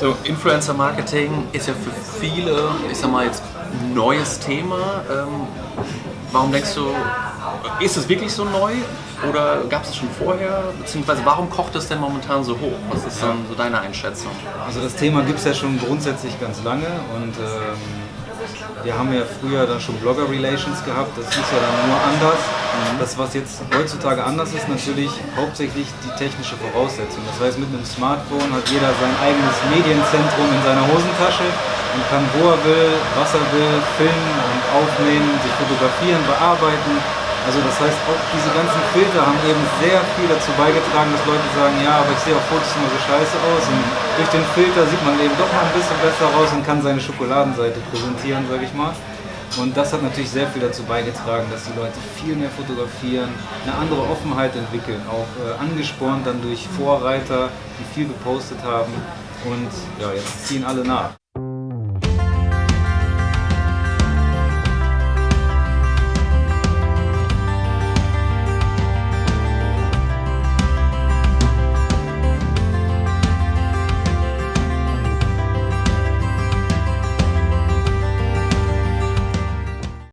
So, Influencer-Marketing ist ja für viele, ich sag mal jetzt, ein neues Thema. Ähm, warum denkst du, ist es wirklich so neu oder gab es es schon vorher? Beziehungsweise warum kocht es denn momentan so hoch? Was ist dann so deine Einschätzung? Also das Thema gibt es ja schon grundsätzlich ganz lange und ähm, wir haben ja früher dann schon Blogger-Relations gehabt, das ist ja dann nur anders. Das, was jetzt heutzutage anders ist, natürlich hauptsächlich die technische Voraussetzung. Das heißt, mit einem Smartphone hat jeder sein eigenes Medienzentrum in seiner Hosentasche und kann, wo er will, was er will, filmen und aufnehmen, sich fotografieren, bearbeiten. Also das heißt, auch diese ganzen Filter haben eben sehr viel dazu beigetragen, dass Leute sagen, ja, aber ich sehe auf Fotos immer so scheiße aus und durch den Filter sieht man eben doch mal ein bisschen besser raus und kann seine Schokoladenseite präsentieren, sage ich mal. Und das hat natürlich sehr viel dazu beigetragen, dass die Leute viel mehr fotografieren, eine andere Offenheit entwickeln, auch äh, angespornt dann durch Vorreiter, die viel gepostet haben. Und ja, jetzt ziehen alle nach.